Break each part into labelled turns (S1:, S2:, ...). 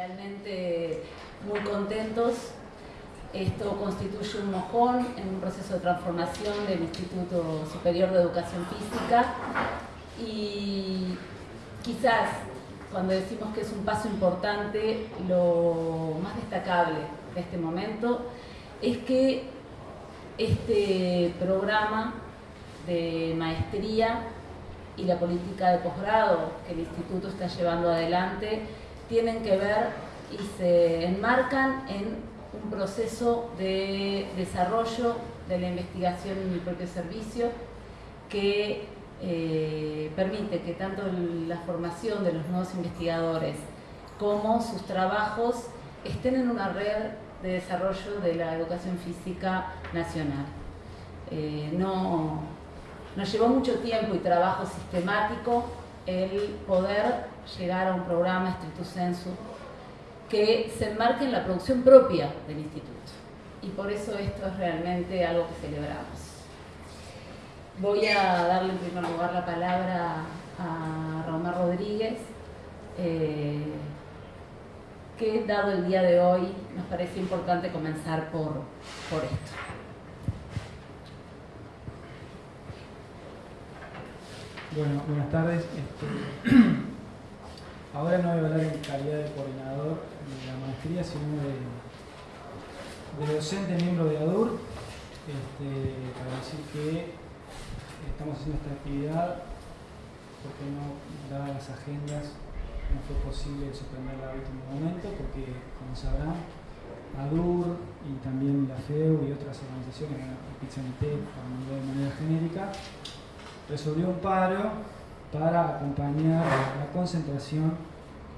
S1: realmente muy contentos. Esto constituye un mojón en un proceso de transformación del Instituto Superior de Educación Física y quizás cuando decimos que es un paso importante, lo más destacable de este momento es que este programa de maestría y la política de posgrado que el instituto está llevando adelante tienen que ver y se enmarcan en un proceso de desarrollo de la investigación en el propio servicio que eh, permite que tanto la formación de los nuevos investigadores como sus trabajos estén en una red de desarrollo de la educación física nacional. Eh, no, nos llevó mucho tiempo y trabajo sistemático el poder llegar a un programa estricto sensu que se enmarque en la producción propia del instituto. Y por eso esto es realmente algo que celebramos. Voy a darle en primer lugar la palabra a Román Rodríguez, eh, que dado el día de hoy nos parece importante comenzar por, por esto.
S2: Bueno, buenas tardes. Este, ahora no voy a hablar en calidad de coordinador de la maestría, sino de, docente miembro de ADUR, este, para decir que estamos haciendo esta actividad porque no, dadas las agendas, no fue posible suspenderla a último momento, porque como sabrán, ADUR y también la FEU y otras organizaciones, Pizanité, para de manera genérica, resolvió un paro para acompañar la concentración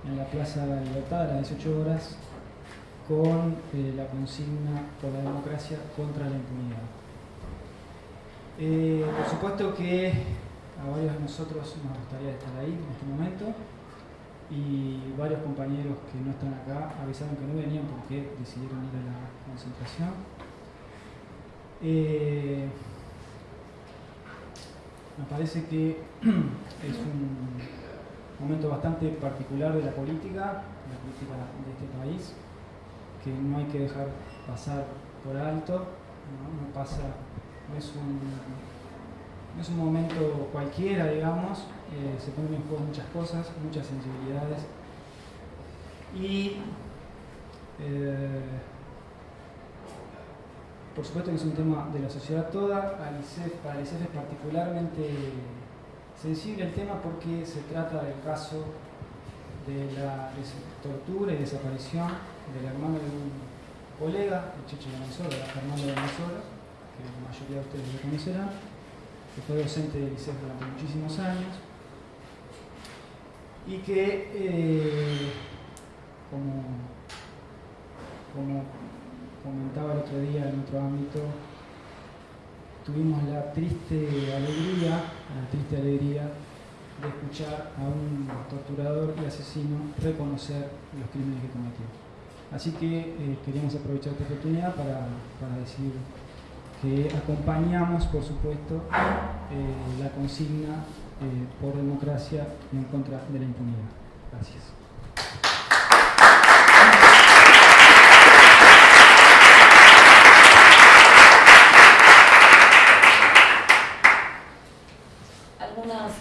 S2: en la Plaza de la Libertad a las 18 horas con eh, la consigna por la democracia contra la impunidad. Eh, por supuesto que a varios de nosotros nos gustaría estar ahí en este momento y varios compañeros que no están acá avisaron que no venían porque decidieron ir a la concentración. Eh, me parece que es un momento bastante particular de la política, la política de este país, que no hay que dejar pasar por alto, no, pasa, no es, un, es un momento cualquiera, digamos, eh, se ponen en juego muchas cosas, muchas sensibilidades. Y eh, por supuesto que es un tema de la sociedad toda, para el ICEF es particularmente sensible el tema porque se trata del caso de la tortura y desaparición del hermano de un colega, el Cheche Venezuela, Fernando Venezuela, que la mayoría de ustedes lo conocerán, que fue docente del ICEF durante muchísimos años y que, eh, como, como comentaba el otro día en otro ámbito, tuvimos la triste alegría, la triste alegría de escuchar a un torturador y asesino reconocer los crímenes que cometió. Así que eh, queríamos aprovechar esta oportunidad para, decir que acompañamos, por supuesto, eh, la consigna eh, por democracia en contra de la impunidad. Gracias.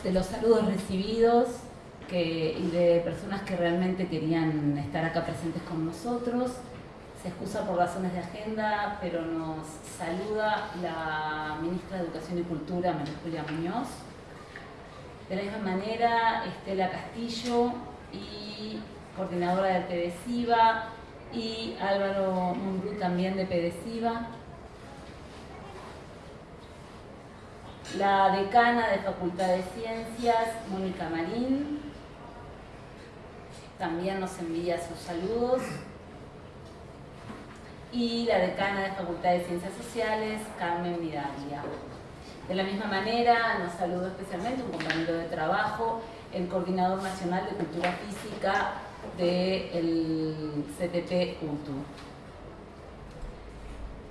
S1: De los saludos recibidos y de personas que realmente querían estar acá presentes con nosotros. Se excusa por razones de agenda, pero nos saluda la ministra de Educación y Cultura, María Julia Muñoz. De la misma manera, Estela Castillo y coordinadora de PDCIVA y Álvaro Mumbrú también de PDCIVA. La decana de Facultad de Ciencias, Mónica Marín, también nos envía sus saludos. Y la decana de Facultad de Ciencias Sociales, Carmen Vidalia. De la misma manera, nos saludo especialmente un compañero de trabajo, el Coordinador Nacional de Cultura Física del CTP UTU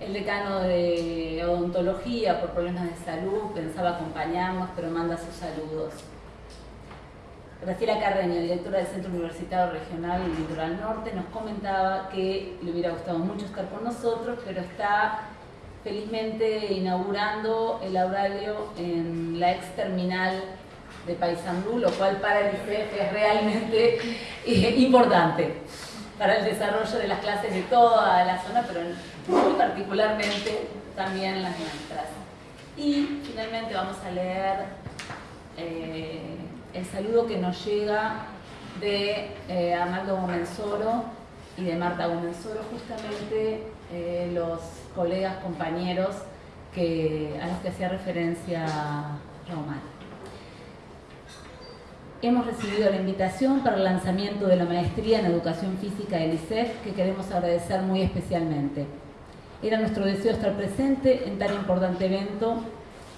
S1: el decano de odontología por problemas de salud pensaba acompañarnos, pero manda sus saludos. Graciela Carreño, directora del Centro Universitario Regional Litoral Norte, nos comentaba que le hubiera gustado mucho estar con nosotros, pero está felizmente inaugurando el horario en la ex terminal de Paysandú, lo cual para el ICEF es realmente importante para el desarrollo de las clases de toda la zona, pero muy particularmente también las nuestras. Y finalmente vamos a leer eh, el saludo que nos llega de eh, Arnaldo Gomenzoro y de Marta Gomenzoro, justamente eh, los colegas, compañeros que, a los que hacía referencia Román. Hemos recibido la invitación para el lanzamiento de la maestría en Educación Física del ICEF, que queremos agradecer muy especialmente. Era nuestro deseo estar presente en tan importante evento.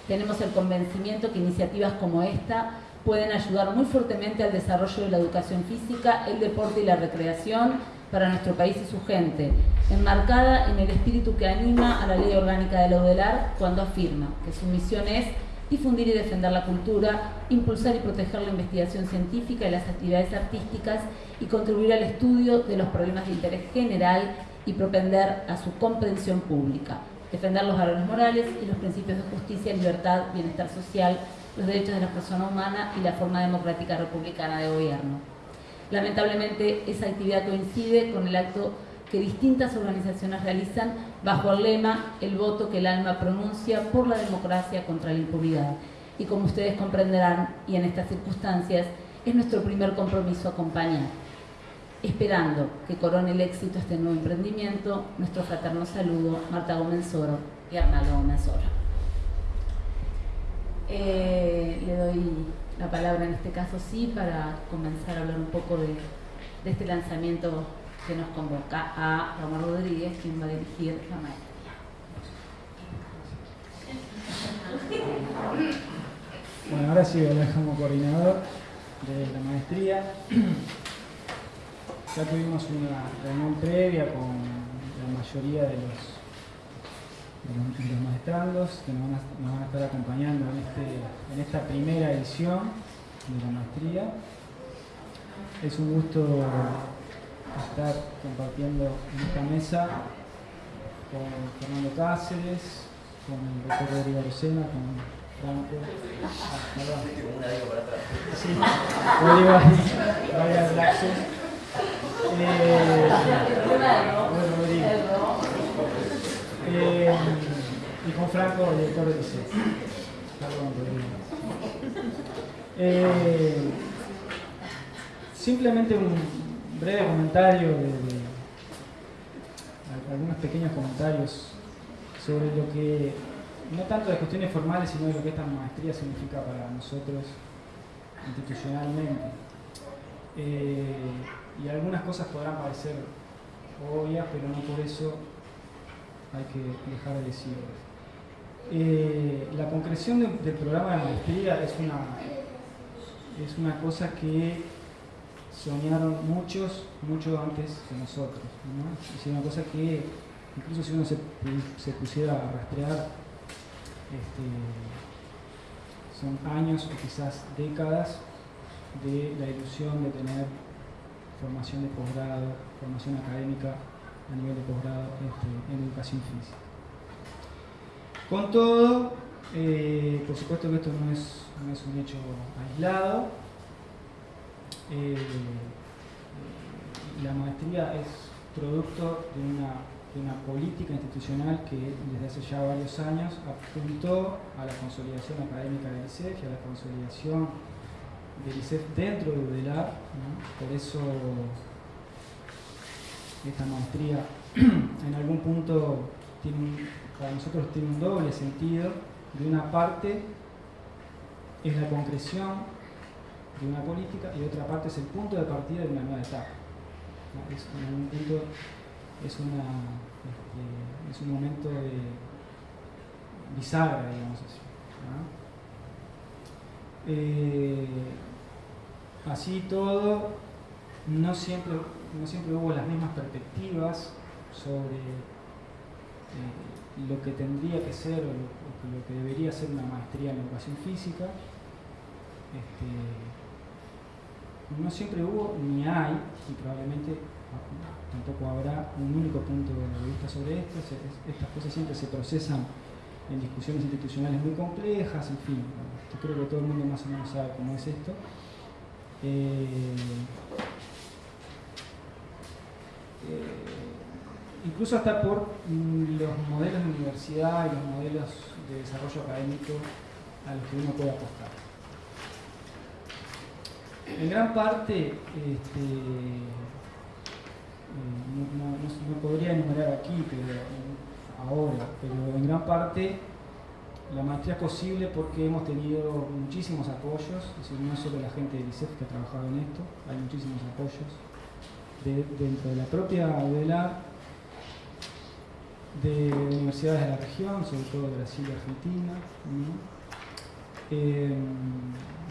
S1: Tenemos el convencimiento que iniciativas como esta pueden ayudar muy fuertemente al desarrollo de la educación física, el deporte y la recreación para nuestro país y su gente, enmarcada en el espíritu que anima a la ley orgánica de la cuando afirma que su misión es difundir y defender la cultura, impulsar y proteger la investigación científica y las actividades artísticas y contribuir al estudio de los problemas de interés general y propender a su comprensión pública, defender los valores morales y los principios de justicia, libertad, bienestar social, los derechos de la persona humana y la forma democrática republicana de gobierno. Lamentablemente, esa actividad coincide con el acto que distintas organizaciones realizan bajo el lema El voto que el alma pronuncia por la democracia contra la impunidad. Y como ustedes comprenderán, y en estas circunstancias, es nuestro primer compromiso acompañar. Esperando que corone el éxito este nuevo emprendimiento, nuestro fraterno saludo, Marta Gómez Oro y Arnaldo Gómez Oro. Eh, le doy la palabra en este caso sí para comenzar a hablar un poco de este lanzamiento que nos convoca a Ramón Rodríguez, quien va a dirigir la maestría.
S2: Bueno, ahora sí voy como coordinador de la maestría. Ya tuvimos una reunión previa con la mayoría de los, de maestrandos que nos van, a, estar acompañando este, en esta primera edición de la maestría. Es un gusto estar compartiendo en esta mesa con Fernando Cáceres, con el doctor Rodrigo Rosena, con Franco. Ah. Sí, Rodrigo. Eh, bueno, Rodrigo. Eh, y con Franco, el director de. Eh, simplemente un, breve comentario, de, algunos pequeños comentarios sobre lo que, no tanto de cuestiones formales, sino de lo que esta maestría significa para nosotros institucionalmente. Eh, y algunas cosas podrán parecer obvias, pero no por eso hay que dejar de decirlo. Eh, la concreción del programa de maestría es una, es una cosa que soñaron muchos, mucho antes que nosotros. Es una cosa que, incluso si uno se, pusiera a rastrear, este, son años o quizás décadas de la ilusión de tener formación de posgrado, formación académica a nivel de posgrado este, en educación física. Con todo, eh, por supuesto que esto no es, no es un hecho aislado, eh, la maestría es producto de una, política institucional que desde hace ya varios años apuntó a la consolidación académica del ICEF y a la consolidación del ICEF dentro de UDELAR. Por eso esta maestría en algún punto para nosotros tiene un doble sentido. De una parte es la concreción de una política y otra parte es el punto de partida de una nueva etapa. Es, un punto, es, una, este, es un momento de bisagra, digamos así. Eh, así todo, no siempre, no siempre hubo las mismas perspectivas sobre eh, lo que tendría que ser o lo, que debería ser una maestría en educación física. Este, no siempre hubo ni hay, y probablemente tampoco habrá un único punto de vista sobre esto. estas cosas siempre se procesan en discusiones institucionales muy complejas, en fin, creo que todo el mundo más o menos sabe cómo es esto. Eh, eh, incluso hasta por mm, los modelos de universidad y los modelos de desarrollo académico a los que uno puede apostar. En gran parte, este, eh, no, podría enumerar aquí, pero ahora, pero en gran parte la maestría es posible porque hemos tenido muchísimos apoyos, es no solo la gente del ICEF que ha trabajado en esto, hay muchísimos apoyos dentro de la propia UDELA, de universidades de la región, sobre todo de Brasil y Argentina. Eh,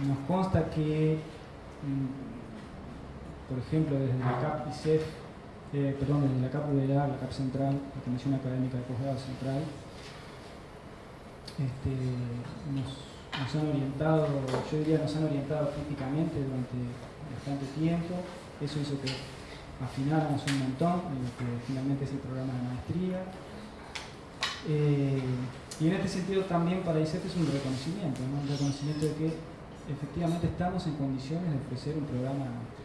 S2: nos consta que, por ejemplo, desde la CAP ICEF, eh, perdón, desde la CAP UDELA, la CAP Central, la Comisión Académica de Posgrado Central, este, nos, han orientado, yo diría nos han orientado críticamente durante bastante tiempo. Eso hizo que afináramos un montón en lo que finalmente es el programa de maestría. Eh, y en este sentido también para ICEF es un reconocimiento, un reconocimiento de que efectivamente estamos en condiciones de ofrecer un programa de.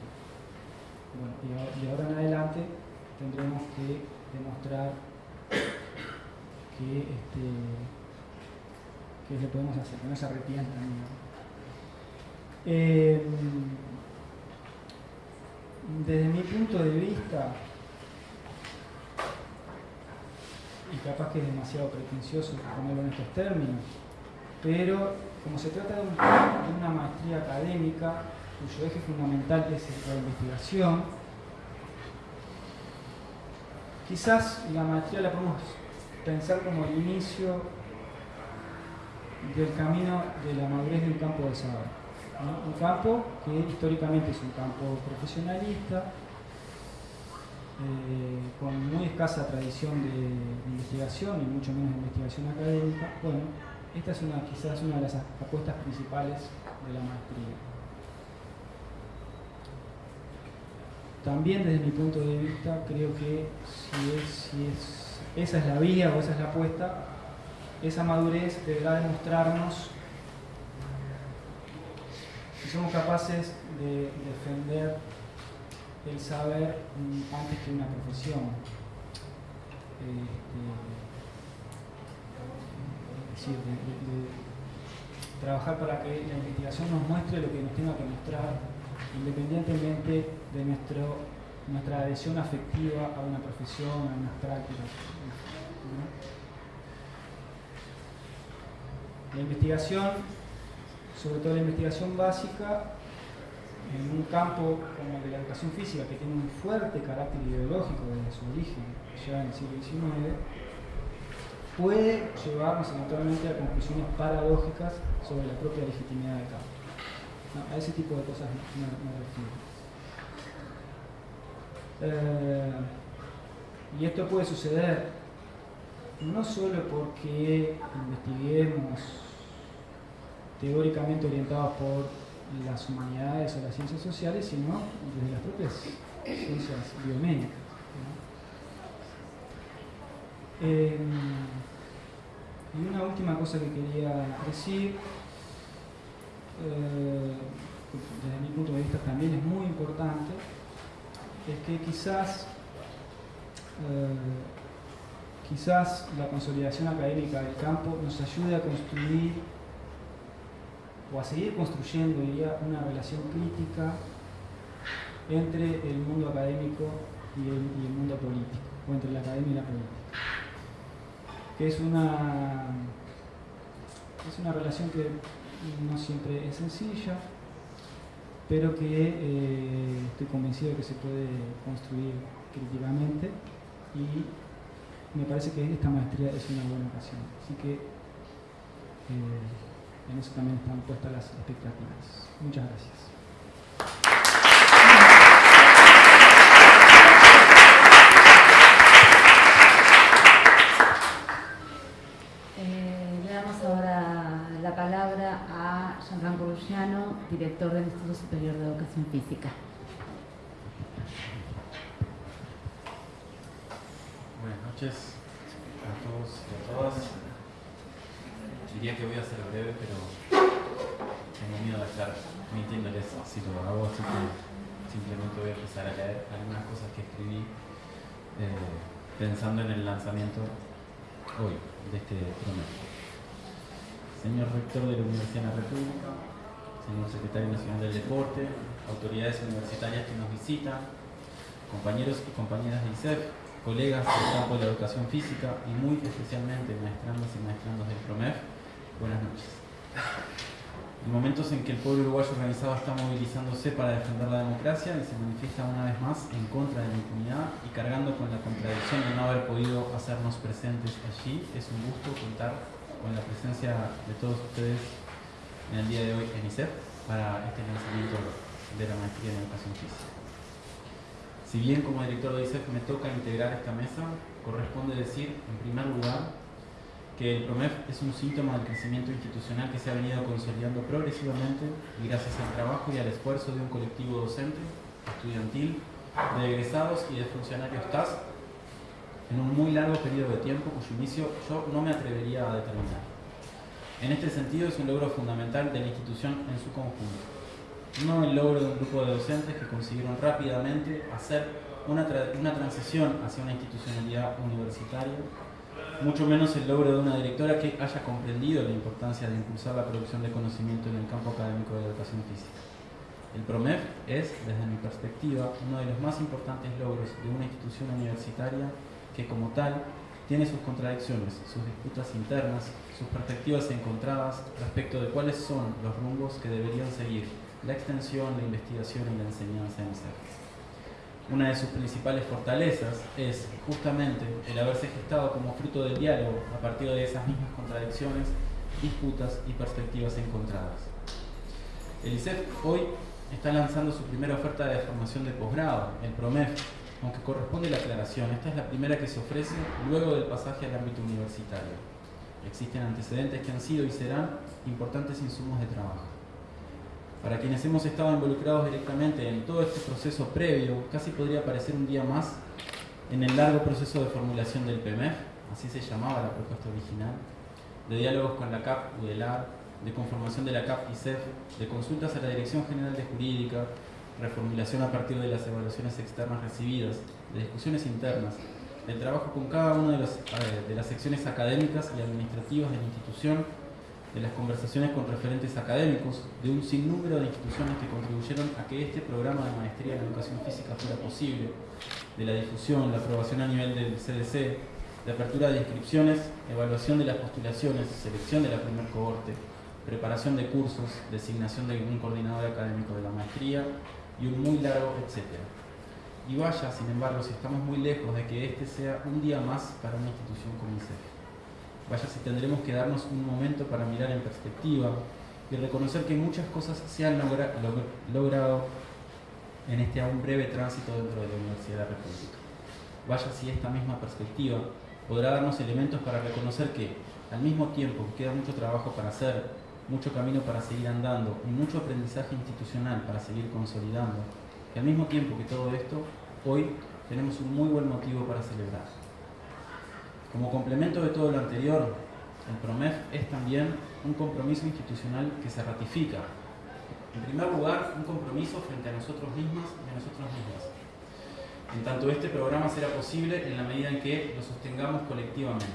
S2: Bueno, y, ahora en adelante tendremos que demostrar que este, le podemos hacer, que no se arrepientan. Eh, desde mi punto de vista, y capaz que es demasiado pretencioso ponerlo en estos términos, pero como se trata de, una maestría académica cuyo eje fundamental es la investigación, quizás la maestría la podemos pensar como el inicio del camino de la madurez de un campo de saber. Un campo que históricamente es un campo profesionalista, eh, con muy escasa tradición de, investigación y mucho menos de investigación académica. Bueno, esta es una, quizás una de las apuestas principales de la maestría. También desde mi punto de vista creo que si, si es, esa es la vía o esa es la apuesta, esa madurez deberá demostrarnos si somos capaces de defender el saber antes que una profesión. Este, de, trabajar para que la investigación nos muestre lo que nos tenga que mostrar, independientemente de nuestro, nuestra adhesión afectiva a una profesión, a unas prácticas. La investigación, sobre todo la investigación básica, en un campo como el de la educación física, que tiene un fuerte carácter ideológico desde su origen, ya en el siglo XIX, puede llevarnos eventualmente a conclusiones paradójicas sobre la propia legitimidad del campo. a ese tipo de cosas me, refiero. Eh, y esto puede suceder no solo porque investiguemos teóricamente orientados por las humanidades o las ciencias sociales, sino desde las propias ciencias biomédicas. Em, y una última cosa que quería decir, eh, desde mi punto de vista también es muy importante, es que quizás eh, quizás la consolidación académica del campo nos ayude a construir o a seguir construyendo, diría, una relación crítica entre el mundo académico y el, mundo político, o entre la academia y la política. Que es una, es una relación que no siempre es sencilla, pero que eh, estoy convencido de que se puede construir críticamente y me parece que esta maestría es una buena ocasión. Así que eh, en eso también están puestas las expectativas. Muchas gracias.
S1: Eh, le damos ahora la palabra palabra a Jean-Franco Luciano, director del Instituto Superior Física.
S3: Buenas noches a todos y a todas. Diría que voy a ser breve, pero tengo miedo de estar mintiéndoles si lo hago, así que simplemente voy a empezar a leer algunas cosas que escribí eh, pensando en el lanzamiento hoy de este promedio. Señor Rector de la Universidad de la República, señor Secretario Nacional del Deporte, autoridades universitarias que nos visitan, compañeros y compañeras de ISEF, colegas del campo de la educación física y muy especialmente maestrandos y maestrandos del PROMEF, buenas noches. En momentos en que el pueblo uruguayo organizado está movilizándose para defender la democracia y se manifiesta una vez más en contra de la impunidad y cargando con la contradicción de no haber podido hacernos presentes allí, es un gusto contar con la presencia de todos ustedes en el día de hoy en ICEF para este lanzamiento de la maestría en educación física. Si bien como director de ICEF me toca integrar esta mesa, corresponde decir, en primer lugar, que el PROMEF es un síntoma del crecimiento institucional que se ha venido consolidando progresivamente y gracias al trabajo y al esfuerzo de un colectivo docente, estudiantil, de egresados y de funcionarios TAS en un muy largo periodo de tiempo cuyo inicio yo no me atrevería a determinar. En este sentido es un logro fundamental de la institución en su conjunto, no el logro de un grupo de docentes que consiguieron rápidamente hacer una, una transición hacia una institucionalidad universitaria mucho menos el logro de una directora que haya comprendido la importancia de impulsar la producción de conocimiento en el campo académico de la educación física. El PROMEF es, desde mi perspectiva, uno de los más importantes logros de una institución universitaria que como tal tiene sus contradicciones, sus disputas internas, sus perspectivas encontradas respecto de cuáles son los rumbos que deberían seguir la extensión, la investigación y la enseñanza en CERN. Una de sus principales fortalezas es justamente el haberse gestado como fruto del diálogo a partir de esas mismas contradicciones, disputas y perspectivas encontradas. El ICEF hoy está lanzando su primera oferta de formación de posgrado, el PROMEF, aunque corresponde la aclaración, esta es la primera que se ofrece luego del pasaje al ámbito universitario. Existen antecedentes que han sido y serán importantes insumos de trabajo. Para quienes hemos estado involucrados directamente en todo este proceso previo, casi podría parecer un día más en el largo proceso de formulación del PMF, así se llamaba la propuesta original, de diálogos con la CAP UDELAR, de conformación de la CAP ICEF, de consultas a la Dirección General de Jurídica, reformulación a partir de las evaluaciones externas recibidas, de discusiones internas, del trabajo con cada una de, eh, de las secciones académicas y administrativas de la institución de las conversaciones con referentes académicos, de un sinnúmero de instituciones que contribuyeron a que este programa de maestría en educación física fuera posible, de la difusión, la aprobación a nivel del CDC, de apertura de inscripciones, evaluación de las postulaciones, selección de la primer cohorte, preparación de cursos, designación de un coordinador académico de la maestría y un muy largo etcétera. Y vaya, sin embargo, si estamos muy lejos de que este sea un día más para una institución como. Vaya si tendremos que darnos un momento para mirar en perspectiva y reconocer que muchas cosas se han logrado en este aún breve tránsito dentro de la Universidad República. Vaya si esta misma perspectiva podrá darnos elementos para reconocer que, al mismo tiempo que queda mucho trabajo para hacer, mucho camino para seguir andando y mucho aprendizaje institucional para seguir consolidando, que al mismo tiempo que todo esto, hoy tenemos un muy buen motivo para celebrar. Como complemento de todo lo anterior, el PROMEF es también un compromiso institucional que se ratifica. En primer lugar, un compromiso frente a nosotros mismos y a nosotros mismos. En tanto este programa será posible en la medida en que lo sostengamos colectivamente.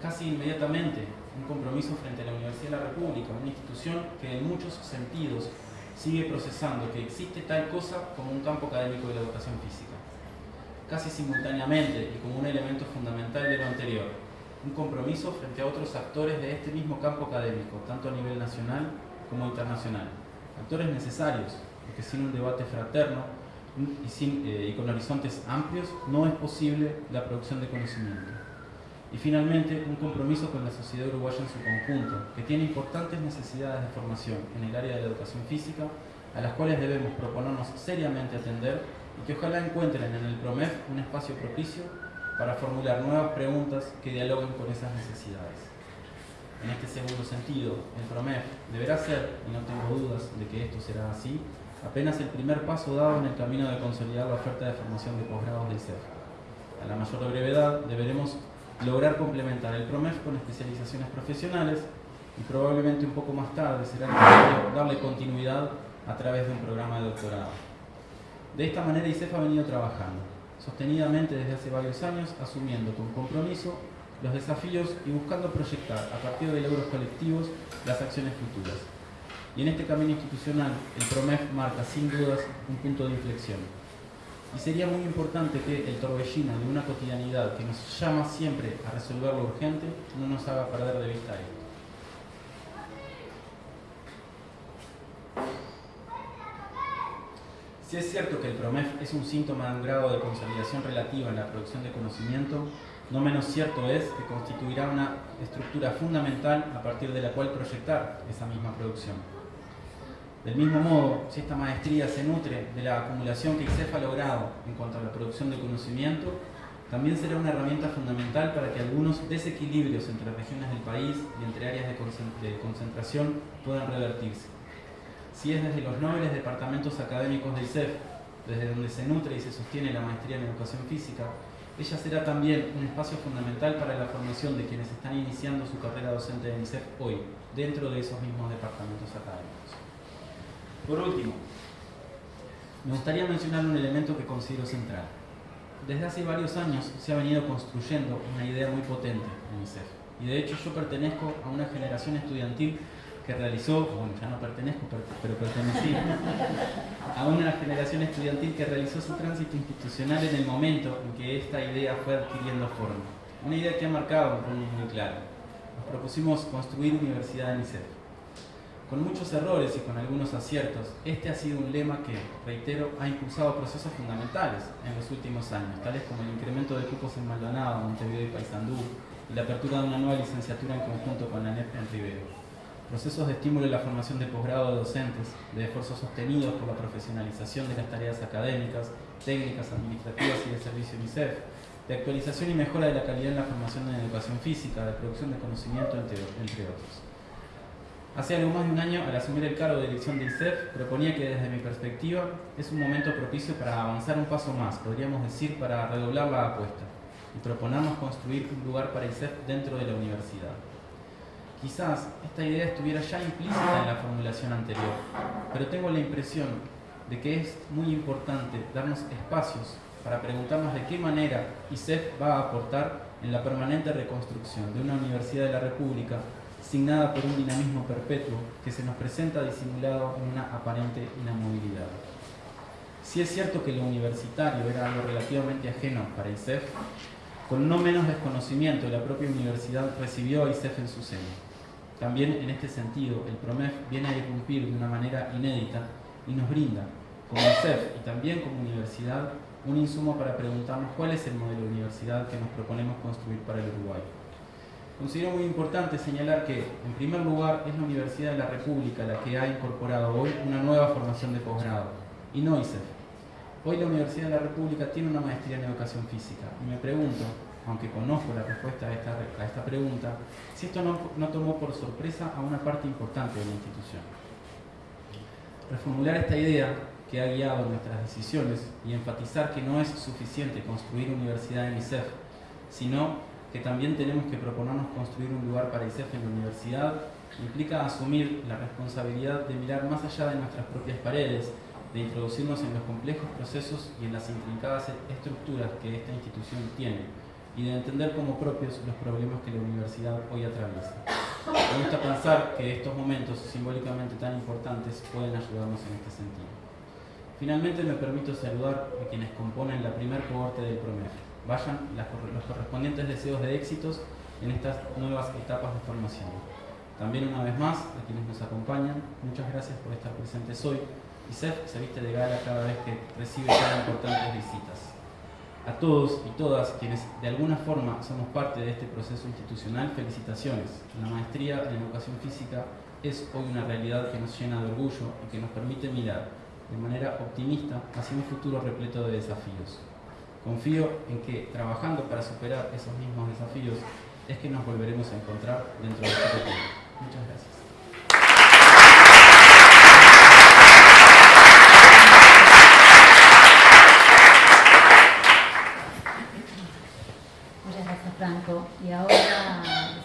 S3: Casi inmediatamente, un compromiso frente a la Universidad de la República, una institución que en muchos sentidos sigue procesando que existe tal cosa como un campo académico de la educación física casi simultáneamente y como un elemento fundamental de lo anterior, un compromiso frente a otros actores de este mismo campo académico, tanto a nivel nacional como internacional. Actores necesarios, porque sin un debate fraterno y, eh, y con horizontes amplios no es posible la producción de conocimiento. Y finalmente, un compromiso con la sociedad uruguaya en su conjunto, que tiene importantes necesidades de formación en el área de la educación física, a las cuales debemos proponernos seriamente atender y que ojalá encuentren en el PROMEF un espacio propicio para formular nuevas preguntas que dialoguen con esas necesidades. en este segundo sentido, el PROMEF deberá ser, y no tengo dudas de que esto será así, apenas el primer paso dado en el camino de consolidar la oferta de formación de posgrados del CEF. A la mayor brevedad deberemos lograr complementar el PROMEF con especializaciones profesionales y probablemente un poco más tarde será necesario darle continuidad a través de un programa de doctorado. De esta manera ICEF ha venido trabajando, sostenidamente desde hace varios años, asumiendo con compromiso los desafíos y buscando proyectar a partir de logros colectivos las acciones futuras. Y en este camino institucional, el PROMEF marca sin dudas un punto de inflexión. Y sería muy importante que el torbellino de una cotidianidad que nos llama siempre a resolver lo urgente no nos haga perder de vista esto. Si es cierto que el PROMEF es un síntoma de un grado de consolidación relativa en la producción de conocimiento, no menos cierto es que constituirá una estructura fundamental a partir de la cual proyectar esa misma producción. Del mismo modo, si esta maestría se nutre de la acumulación que ICEF ha logrado en cuanto a la producción de conocimiento, también será una herramienta fundamental para que algunos desequilibrios entre regiones del país y entre áreas de concentración puedan revertirse. Si es desde los nobles departamentos académicos del ICEF, desde donde se nutre y se sostiene la maestría en educación física, ella será también un espacio fundamental para la formación de quienes están iniciando su carrera docente en ICEF hoy, dentro de esos mismos departamentos académicos. Por último, me gustaría mencionar un elemento que considero central. Desde hace varios años se ha venido construyendo una idea muy potente en ICEF, y de hecho yo pertenezco a una generación estudiantil que realizó, bueno, ya no pertenezco, pero pertenecí a una generación estudiantil que realizó su tránsito institucional en el momento en que esta idea fue adquiriendo forma. Una idea que ha marcado un rumbo muy claro. Nos propusimos construir universidad en ICEF. Con muchos errores y con algunos aciertos, este ha sido un lema que, reitero, ha impulsado procesos fundamentales en los últimos años, tales como el incremento de cupos en Maldonado, Montevideo y Paysandú, y la apertura de una nueva licenciatura en conjunto con la NEP en Rivero procesos de estímulo en la formación de posgrado de docentes, de esfuerzos sostenidos por la profesionalización de las tareas académicas, técnicas, administrativas y de servicio UNICEF, de actualización y mejora de la calidad en la formación en educación física, de producción de conocimiento, entre, otros. Hace algo más de un año, al asumir el cargo de dirección de ICEF, proponía que desde mi perspectiva es un momento propicio para avanzar un paso más, podríamos decir, para redoblar la apuesta y proponernos construir un lugar para ICEF dentro de la universidad. Quizás esta idea estuviera ya implícita en la formulación anterior, pero tengo la impresión de que es muy importante darnos espacios para preguntarnos de qué manera ISEF va a aportar en la permanente reconstrucción de una universidad de la República signada por un dinamismo perpetuo que se nos presenta disimulado en una aparente inamovilidad. Si es cierto que lo universitario era algo relativamente ajeno para ISEF, con no menos desconocimiento la propia universidad recibió a ISEF en su seno. También en este sentido, el PROMEF viene a irrumpir de una manera inédita y nos brinda, como CEF y también como universidad, un insumo para preguntarnos cuál es el modelo de universidad que nos proponemos construir para el Uruguay. Considero muy importante señalar que, en primer lugar, es la Universidad de la República la que ha incorporado hoy una nueva formación de posgrado, y no ICEF. Hoy la Universidad de la República tiene una maestría en educación física, y me pregunto, aunque conozco la respuesta a esta, a esta pregunta, si esto no, no tomó por sorpresa a una parte importante de la institución. Reformular esta idea que ha guiado nuestras decisiones y enfatizar que no es suficiente construir universidad en ICEF, sino que también tenemos que proponernos construir un lugar para ICEF en la universidad, implica asumir la responsabilidad de mirar más allá de nuestras propias paredes, de introducirnos en los complejos procesos y en las intrincadas estructuras que esta institución tiene, y de entender como propios los problemas que la universidad hoy atraviesa. Me gusta pensar que estos momentos simbólicamente tan importantes pueden ayudarnos en este sentido. Finalmente me permito saludar a quienes componen la primer cohorte del PROMEF. Vayan los correspondientes deseos de éxitos en estas nuevas etapas de formación. También una vez más, a quienes nos acompañan, muchas gracias por estar presentes hoy. y se viste de gala cada vez que recibe tan importantes visitas a todos y todas quienes de alguna forma somos parte de este proceso institucional, felicitaciones. La maestría en educación física es hoy una realidad que nos llena de orgullo y que nos permite mirar de manera optimista hacia un futuro repleto de desafíos. Confío en que trabajando para superar esos mismos desafíos, es que nos volveremos a encontrar dentro de este tiempo. Muchas gracias.
S1: Muchas gracias, Franco. Y ahora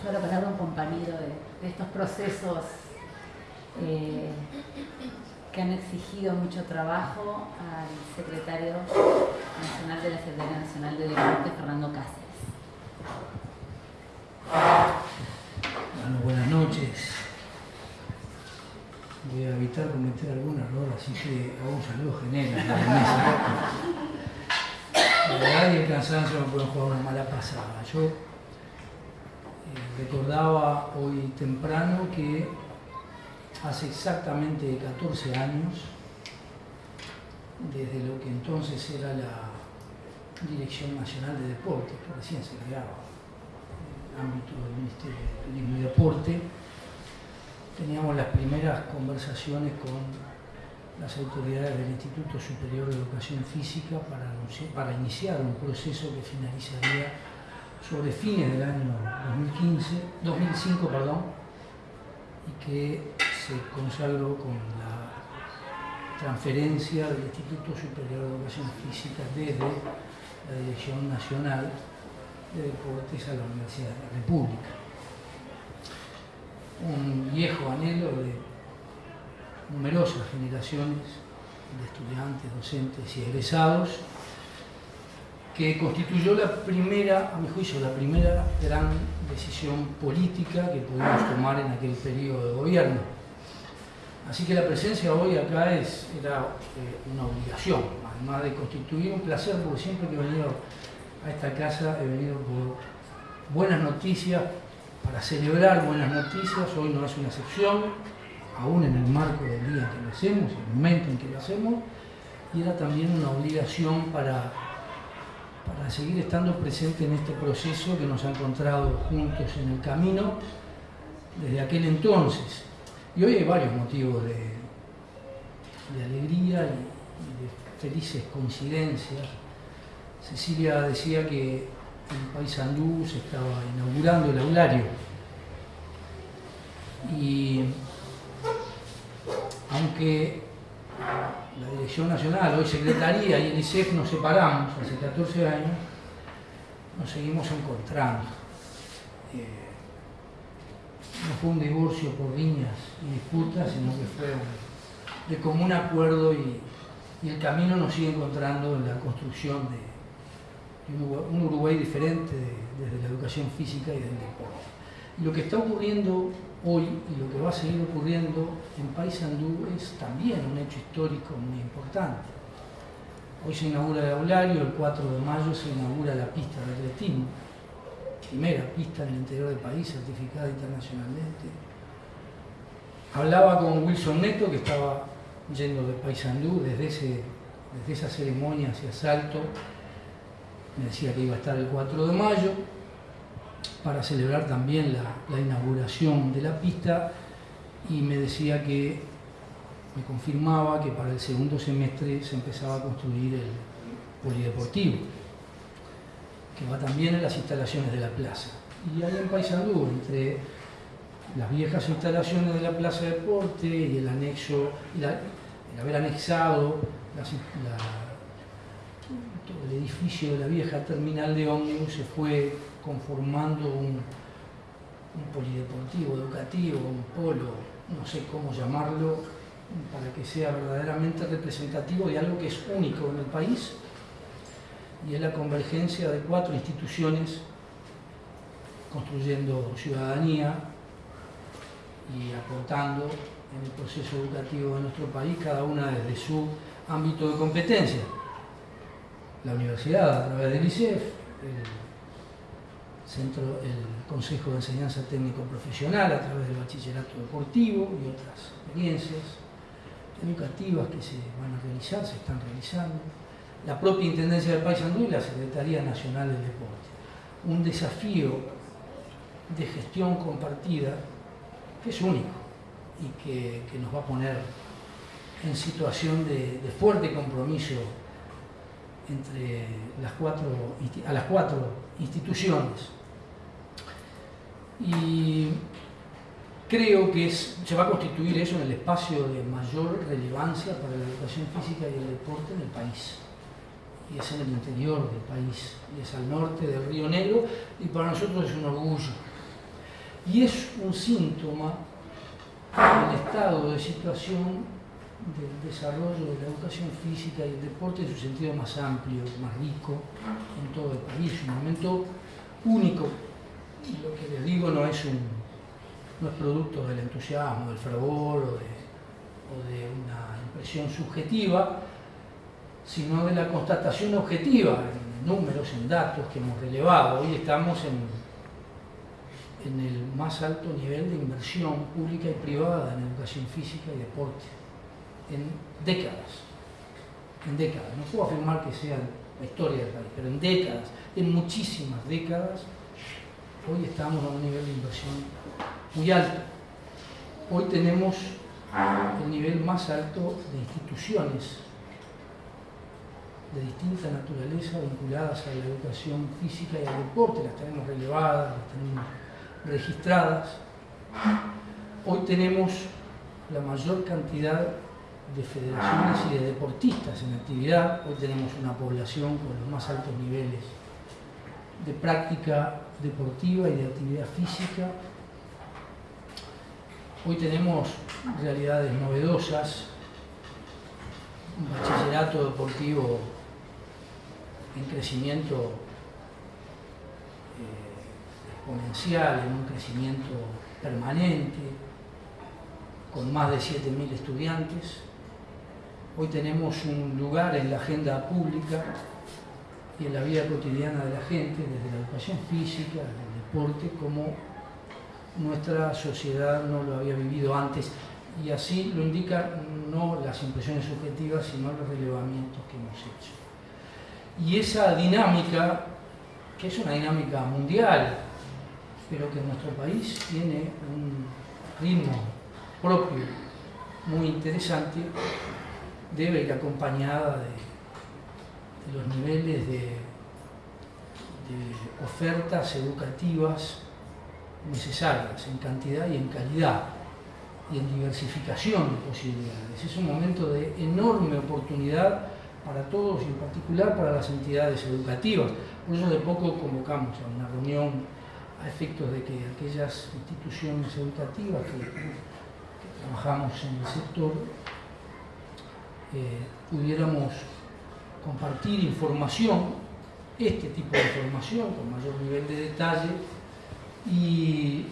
S1: les la palabra a un compañero de, estos procesos eh, que han exigido mucho trabajo al secretario nacional de la Secretaría Nacional de Deporte, Fernando Cáceres.
S4: Bueno, buenas noches. Voy a evitar cometer algún error, así que hago un saludo general la verdad y el cansancio me pueden jugar una mala pasada. Yo recordaba hoy temprano que hace exactamente 14 años, desde lo que entonces era la Dirección Nacional de Deportes, que recién se creaba en el ámbito del Ministerio de Turismo y Deporte, teníamos las primeras conversaciones con las autoridades del Instituto Superior de Educación Física para iniciar un proceso que finalizaría sobre fines del año 2015, 2005 perdón, y que se consagró con la transferencia del Instituto Superior de Educación Física desde la Dirección Nacional de Deportes a la Universidad de la República. Un viejo anhelo de numerosas generaciones de estudiantes, docentes y egresados que constituyó la primera, a mi juicio, la primera gran decisión política que pudimos tomar en aquel periodo de gobierno. Así que la presencia hoy acá es, era eh, una obligación, además de constituir un placer, porque siempre que he venido a esta casa he venido por buenas noticias, para celebrar buenas noticias, hoy no es una excepción, aún en el marco del día en que lo hacemos, en el momento en que lo hacemos, y era también una obligación para, para seguir estando presente en este proceso que nos ha encontrado juntos en el camino desde aquel entonces. Y hoy hay varios motivos de, alegría y, de felices coincidencias. Cecilia decía que en Paysandú se estaba inaugurando el aulario. Y aunque la Dirección Nacional, hoy Secretaría y el ICEF nos separamos hace 14 años, nos seguimos encontrando. Eh, no fue un divorcio por riñas y disputas, sino que fue de común acuerdo y, el camino nos sigue encontrando en la construcción de, un Uruguay diferente desde la educación física y del deporte. Y lo que está ocurriendo hoy y lo que va a seguir ocurriendo en Paysandú es también un hecho histórico muy importante. Hoy se inaugura el aulario, el 4 de mayo se inaugura la pista de atletismo primera pista en el interior del país certificada internacionalmente. Hablaba con Wilson Neto, que estaba yendo de Paysandú desde, ese, desde esa ceremonia hacia Salto. Me decía que iba a estar el 4 de mayo para celebrar también la, la inauguración de la pista y me decía que me confirmaba que para el segundo semestre se empezaba a construir el polideportivo que va también en las instalaciones de la plaza. Y ahí en Paysandú, entre las viejas instalaciones de la Plaza de Deporte y el anexo, el haber anexado todo el edificio de la vieja terminal de ómnibus, se fue conformando un, un polideportivo, educativo, un polo, no sé cómo llamarlo, para que sea verdaderamente representativo de algo que es único en el país y es la convergencia de cuatro instituciones construyendo ciudadanía y aportando en el proceso educativo de nuestro país, cada una desde su ámbito de competencia. La universidad a través del ICEF, el, centro, el Consejo de Enseñanza Técnico Profesional a través del Bachillerato Deportivo y otras experiencias educativas que se van a realizar, se están realizando la propia Intendencia del Paysandú y la Secretaría Nacional del Deporte. Un desafío de gestión compartida que es único y que, nos va a poner en situación de, fuerte compromiso entre las cuatro, a las cuatro instituciones. Y creo que se va a constituir eso en el espacio de mayor relevancia para la educación física y el deporte en el país. Y es en el interior del país, y es al norte del Río Negro, y para nosotros es un orgullo. Y es un síntoma del estado de situación del desarrollo de la educación física y el deporte en su sentido más amplio, más rico en todo el país. Un momento único. Y lo que les digo no es, un, no es producto del entusiasmo, del fervor o de, una impresión subjetiva, sino de la constatación objetiva en números, en datos que hemos relevado. Hoy estamos en en el más alto nivel de inversión pública y privada en educación física y deporte, en décadas, en décadas. No puedo afirmar que sea la historia del país, pero en décadas, en muchísimas décadas, hoy estamos a un nivel de inversión muy alto. Hoy tenemos el nivel más alto de instituciones de distinta naturaleza vinculadas a la educación física y al deporte, las tenemos relevadas, las tenemos registradas. Hoy tenemos la mayor cantidad de federaciones y de deportistas en actividad. Hoy tenemos una población con los más altos niveles de práctica deportiva y de actividad física. Hoy tenemos realidades novedosas, un bachillerato deportivo en crecimiento exponencial, en un crecimiento permanente, con más de 7.000 estudiantes. Hoy tenemos un lugar en la agenda pública y en la vida cotidiana de la gente, desde la educación física, el deporte, como nuestra sociedad no lo había vivido antes. Y así lo indican no las impresiones subjetivas, sino los relevamientos que hemos hecho. Y esa dinámica, que es una dinámica mundial, pero que en nuestro país tiene un ritmo propio muy interesante, debe ir acompañada de, los niveles de, ofertas educativas necesarias en cantidad y en calidad y en diversificación de posibilidades. Es un momento de enorme oportunidad para todos y en particular para las entidades educativas. Por eso de poco convocamos a una reunión a efectos de que aquellas instituciones educativas que, trabajamos en el sector pudiéramos compartir información, este tipo de información con mayor nivel de detalle y,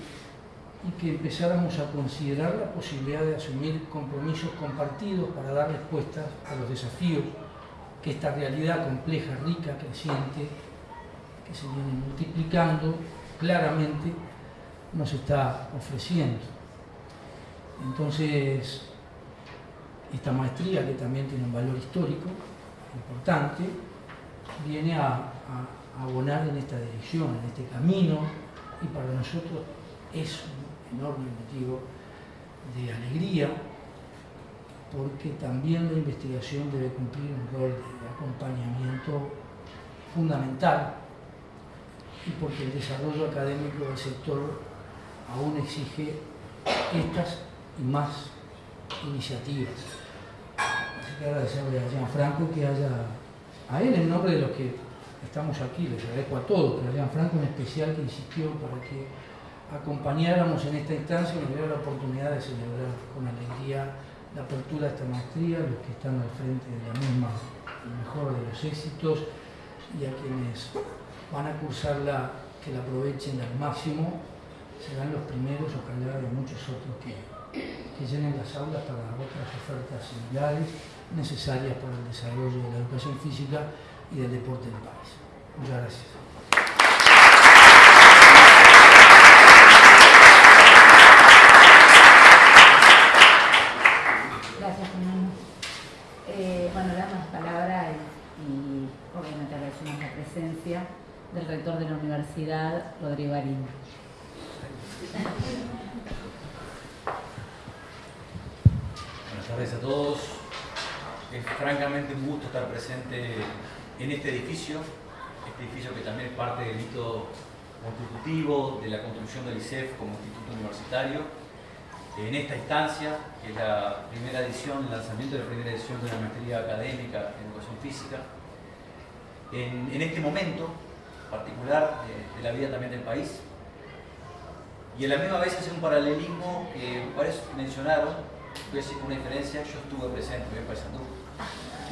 S4: y que empezáramos a considerar la posibilidad de asumir compromisos compartidos para dar respuestas a los desafíos que esta realidad compleja, rica, creciente, que se viene multiplicando, claramente nos está ofreciendo. Entonces, esta maestría, que también tiene un valor histórico importante, viene a, abonar en esta dirección, en este camino, y para nosotros es un enorme motivo de alegría, porque también la investigación debe cumplir un rol de acompañamiento fundamental y porque el desarrollo académico del sector aún exige estas y más iniciativas. Que agradecerle a Gianfranco que haya, a él en nombre de los que estamos aquí, les agradezco a todos, pero a Gianfranco en especial que insistió para que acompañáramos en esta instancia y nos diera la oportunidad de celebrar con alegría la apertura de esta maestría, los que están al frente de la misma, el mejor de los éxitos y a quienes van a cursarla, que la aprovechen al máximo, serán los primeros, ojalá de muchos otros que llenen las aulas para otras ofertas similares necesarias para el desarrollo de la educación física y del deporte del país. Muchas gracias.
S1: del rector de la universidad, Rodrigo Arín.
S5: Buenas tardes a todos. Es francamente un gusto estar presente en este edificio, este edificio que también es parte del hito constitutivo de la construcción del ICEF como instituto universitario. En esta instancia, que es la primera edición, el lanzamiento de la primera edición de la maestría académica en educación física, en, este momento particular de, la vida también del país, y a la misma vez hacer un paralelismo que varios mencionaron, voy a decir una diferencia, yo estuve presente en Paysandú.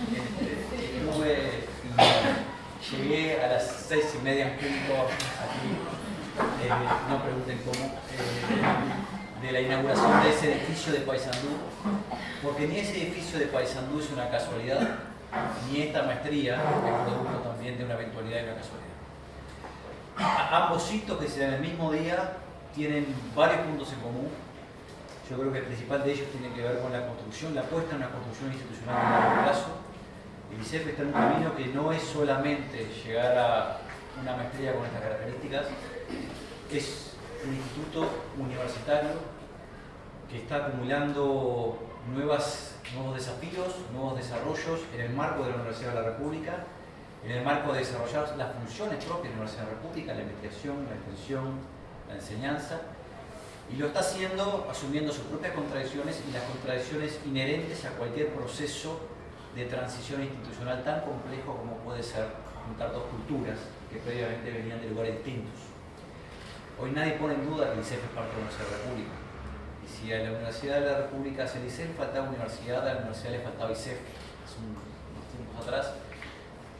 S5: Estuve Llegué a las seis y media en punto aquí, eh, no pregunten cómo, eh, de la inauguración de ese edificio de Paysandú, porque ni ese edificio de Paysandú es una casualidad, ni esta maestría es producto también de una eventualidad y una casualidad. Ambos hitos que se dan el mismo día tienen varios puntos en común. Yo creo que el principal de ellos tiene que ver con la construcción, la puesta en una construcción institucional a largo plazo, el ICEF está en un camino que no es solamente llegar a una maestría con estas características, es un instituto universitario que está acumulando nuevas, nuevos desafíos, nuevos desarrollos en el marco de la Universidad de la República, en el marco de desarrollar las funciones propias de la Universidad de la República, la investigación, la extensión, la enseñanza, y lo está haciendo asumiendo sus propias contradicciones y las contradicciones inherentes a cualquier proceso de transición institucional tan complejo como puede ser juntar dos culturas que previamente venían de lugares distintos. Hoy nadie pone en duda que el ICEF es parte de la República. Y si a la Universidad de la República hace el ICEF, faltaba universidad, a la universidad le faltaba ICEF hace unos tiempos atrás.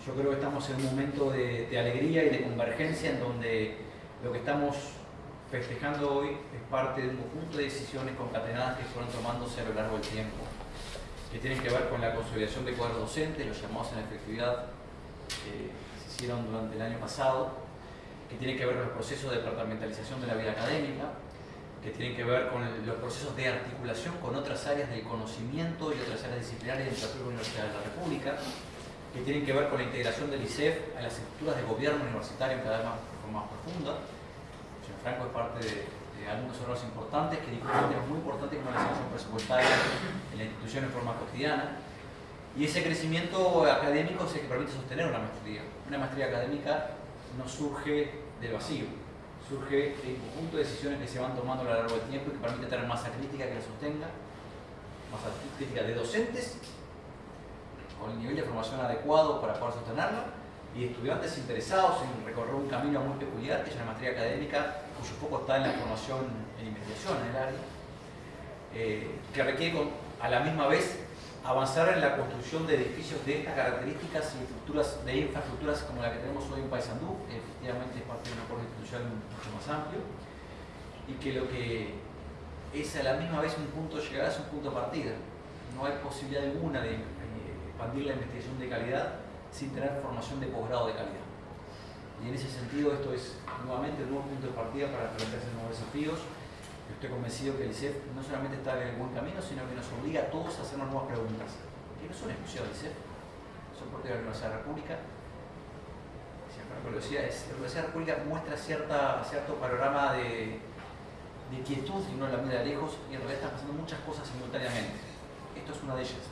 S5: Yo creo que estamos en un momento de, de alegría y de convergencia en donde lo que estamos festejando hoy es parte de un conjunto de decisiones concatenadas que fueron tomándose a lo largo del tiempo que tienen que ver con la consolidación de cuadros docentes, los llamados en efectividad que se hicieron durante el año pasado, que tienen que ver con los procesos de departamentalización de la vida académica, que tienen que ver con los procesos de articulación con otras áreas del conocimiento y otras áreas disciplinarias de la Universidad de la República, que tienen que ver con la integración del ICEF a las estructuras de gobierno universitario cada vez más, más profunda. Franco es parte de, algunos errores importantes que discuten temas muy importantes como la asignación presupuestaria en la institución en forma cotidiana. Y ese crecimiento académico es el que permite sostener una maestría. Una maestría académica no surge del vacío, surge de un conjunto de decisiones que se van tomando a lo largo del tiempo y que permite tener masa crítica que la sostenga, masa crítica de docentes, con el nivel de formación adecuado para poder sostenerla, y estudiantes interesados en recorrer un camino muy peculiar, que es la maestría académica, cuyo foco está en la formación en investigación en el área, eh, que requiere a la misma vez avanzar en la construcción de edificios de estas características y de infraestructuras como la que tenemos hoy en Paysandú, que efectivamente es parte de un acuerdo institucional mucho más amplio, y que lo que es a la misma vez un punto de llegada es un punto de partida. No hay posibilidad alguna de eh, expandir la investigación de calidad sin tener formación de posgrado de calidad. Y en ese sentido esto es nuevamente un nuevo punto de partida para a nuevos desafíos. Estoy convencido que el ICEF no solamente está en el buen camino, sino que nos obliga a todos a hacernos nuevas preguntas. Que no son exclusivas del ICEF, son propias de la Universidad de la República. La Universidad de la República muestra cierta, cierto panorama de, de quietud y uno la mira lejos y en realidad están pasando muchas cosas simultáneamente. Esto es una de ellas.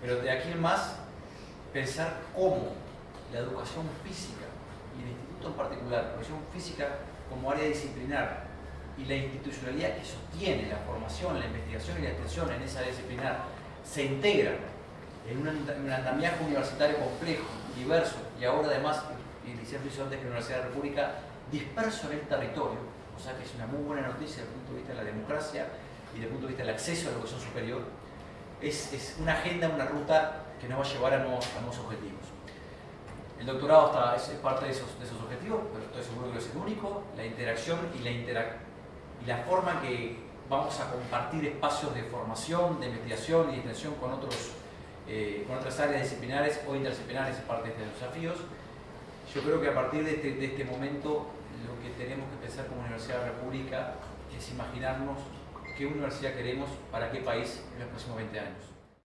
S5: Pero de aquí en más pensar cómo la educación física y el instituto en particular, la educación física como área disciplinar y la institucionalidad que sostiene la formación, la investigación y la extensión en esa área disciplinar se integran en un, andamiaje universitario complejo, diverso y ahora además, y decía antes que la Universidad de la República, disperso en el territorio, o sea que es una muy buena noticia desde el punto de vista de la democracia y desde el punto de vista del acceso a la educación superior, es, es una agenda, una ruta que nos va a llevar a nuevos, objetivos. El doctorado está, es, parte de esos, objetivos, pero estoy seguro que no es el único. La interacción y la, y la forma que vamos a compartir espacios de formación, de investigación y de extensión con, otros, eh, con otras áreas disciplinares o interdisciplinares es parte de estos desafíos. Yo creo que a partir de este, de este momento lo que tenemos que pensar como Universidad de la República es imaginarnos qué universidad queremos para qué país en los próximos 20 años.